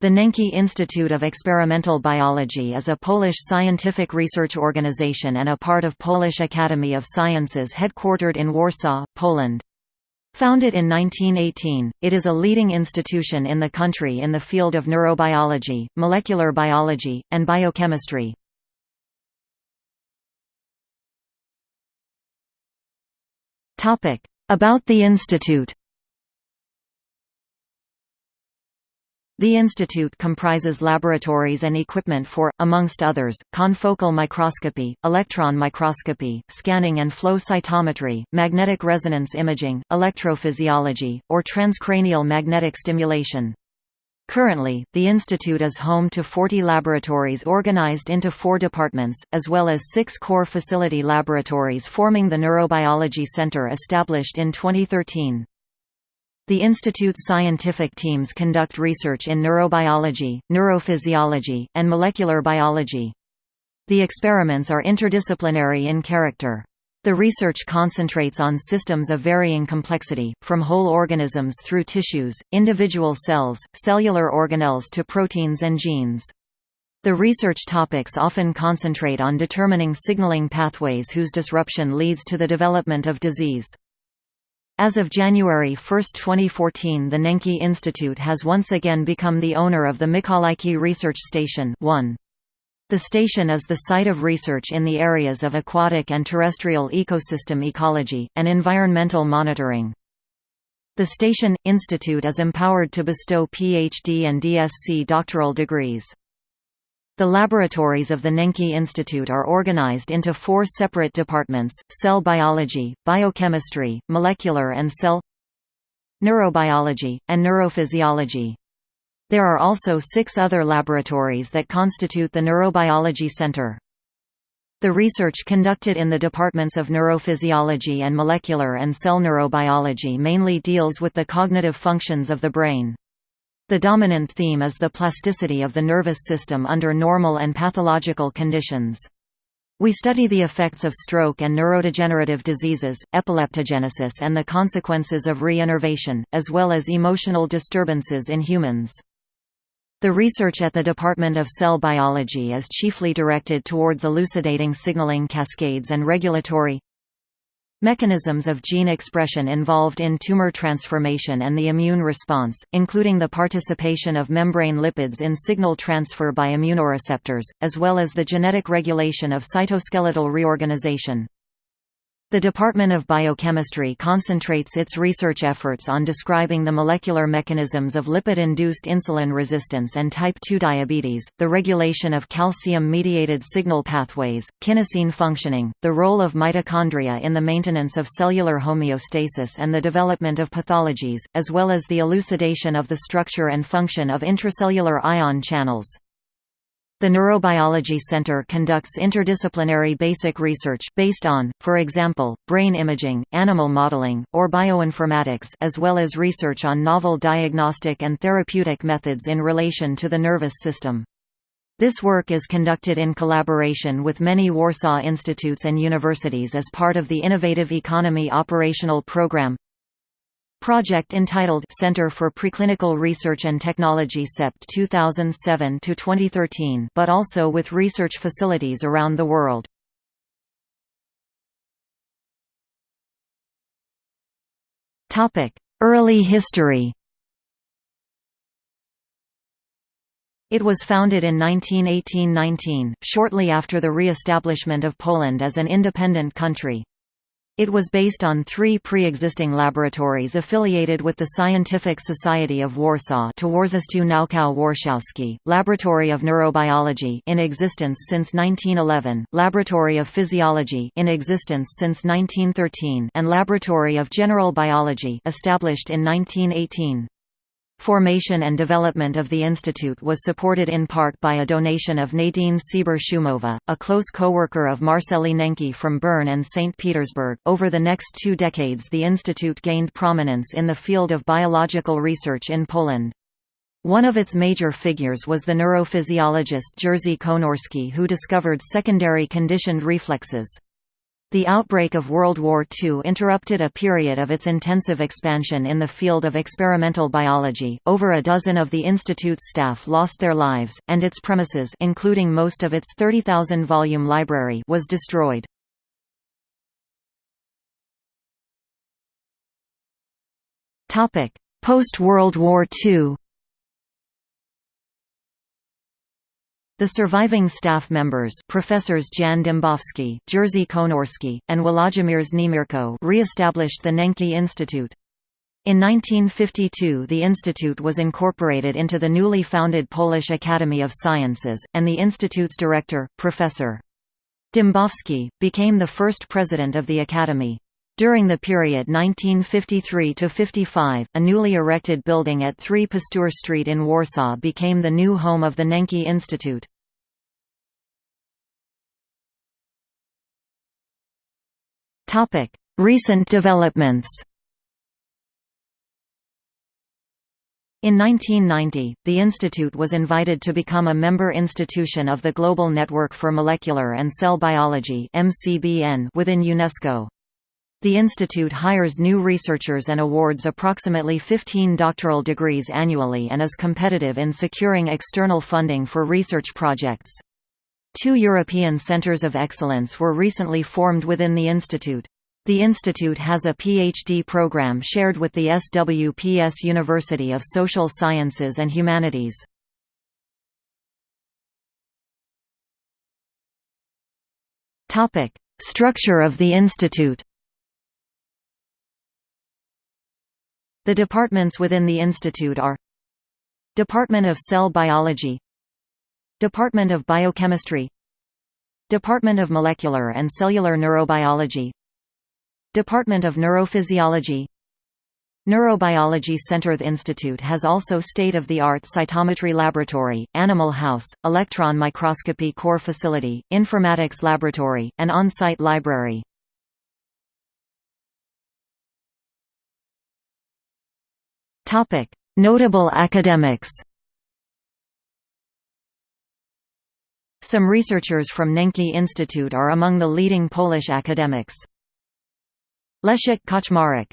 The Nencki Institute of Experimental Biology is a Polish scientific research organization and a part of Polish Academy of Sciences headquartered in Warsaw, Poland. Founded in 1918, it is a leading institution in the country in the field of neurobiology, molecular biology, and biochemistry. About the institute The institute comprises laboratories and equipment for, amongst others, confocal microscopy, electron microscopy, scanning and flow cytometry, magnetic resonance imaging, electrophysiology, or transcranial magnetic stimulation. Currently, the institute is home to 40 laboratories organized into four departments, as well as six core facility laboratories forming the Neurobiology Center established in 2013. The Institute's scientific teams conduct research in neurobiology, neurophysiology, and molecular biology. The experiments are interdisciplinary in character. The research concentrates on systems of varying complexity, from whole organisms through tissues, individual cells, cellular organelles to proteins and genes. The research topics often concentrate on determining signaling pathways whose disruption leads to the development of disease. As of January 1, 2014 the Nencki Institute has once again become the owner of the Mikołajki Research Station 1. The station is the site of research in the areas of aquatic and terrestrial ecosystem ecology, and environmental monitoring. The Station Institute is empowered to bestow PhD and DSc doctoral degrees. The laboratories of the Nencki Institute are organized into four separate departments, cell biology, biochemistry, molecular and cell neurobiology, and neurophysiology. There are also six other laboratories that constitute the Neurobiology Center. The research conducted in the departments of neurophysiology and molecular and cell neurobiology mainly deals with the cognitive functions of the brain. The dominant theme is the plasticity of the nervous system under normal and pathological conditions. We study the effects of stroke and neurodegenerative diseases, epileptogenesis and the consequences of re-innervation, as well as emotional disturbances in humans. The research at the Department of Cell Biology is chiefly directed towards elucidating signaling cascades and regulatory Mechanisms of gene expression involved in tumor transformation and the immune response, including the participation of membrane lipids in signal transfer by immunoreceptors, as well as the genetic regulation of cytoskeletal reorganization. The Department of Biochemistry concentrates its research efforts on describing the molecular mechanisms of lipid-induced insulin resistance and type 2 diabetes, the regulation of calcium-mediated signal pathways, kinesin functioning, the role of mitochondria in the maintenance of cellular homeostasis and the development of pathologies, as well as the elucidation of the structure and function of intracellular ion channels. The Neurobiology Center conducts interdisciplinary basic research based on, for example, brain imaging, animal modeling, or bioinformatics as well as research on novel diagnostic and therapeutic methods in relation to the nervous system. This work is conducted in collaboration with many Warsaw institutes and universities as part of the Innovative Economy Operational Program Project entitled Center for Preclinical Research and Technology CEPT 2007-2013 but also with research facilities around the world. Early history It was founded in 1918–19, shortly after the re-establishment of Poland as an independent country. It was based on three pre-existing laboratories affiliated with the Scientific Society of Warsaw Towarzystwo Naukowe Warszawskie, Laboratory of Neurobiology in existence since 1911, Laboratory of Physiology in existence since 1913 and Laboratory of General Biology established in 1918. Formation and development of the institute was supported in part by a donation of Nadine Sieber-Szumowła, a close co-worker of Marceli Nencki from Bern and St. Petersburg. Over the next two decades the institute gained prominence in the field of biological research in Poland. One of its major figures was the neurophysiologist Jerzy Konorski who discovered secondary conditioned reflexes. The outbreak of World War II interrupted a period of its intensive expansion in the field of experimental biology. Over a dozen of the institute's staff lost their lives, and its premises, including most of its 30,000 volume library, was destroyed. Topic: Post-World War II. The surviving staff members Professors Jan Dembowski, Jerzy Konorski, and Włodzimierz Niemierko re-established the Nencki Institute. In 1952 the institute was incorporated into the newly founded Polish Academy of Sciences, and the institute's director, Professor Dembowski, became the first president of the academy. During the period 1953–55, a newly erected building at 3 Pasteur Street in Warsaw became the new home of the Nencki Institute. Recent developments In 1990, the institute was invited to become a member institution of the Global Network for Molecular and Cell Biology within UNESCO. The institute hires new researchers and awards approximately 15 doctoral degrees annually and is competitive in securing external funding for research projects. Two European Centres of Excellence were recently formed within the institute. The institute has a PhD program shared with the SWPS University of Social Sciences and Humanities. Structure of the institute The departments within the institute are Department of Cell Biology Department of Biochemistry Department of Molecular and Cellular Neurobiology Department of Neurophysiology Neurobiology Center The institute has also state-of-the-art cytometry laboratory, animal house, electron microscopy core facility, informatics laboratory, and on-site library. Topic: Notable academics. Some researchers from Nencki Institute are among the leading Polish academics. Leszek Kaczmarek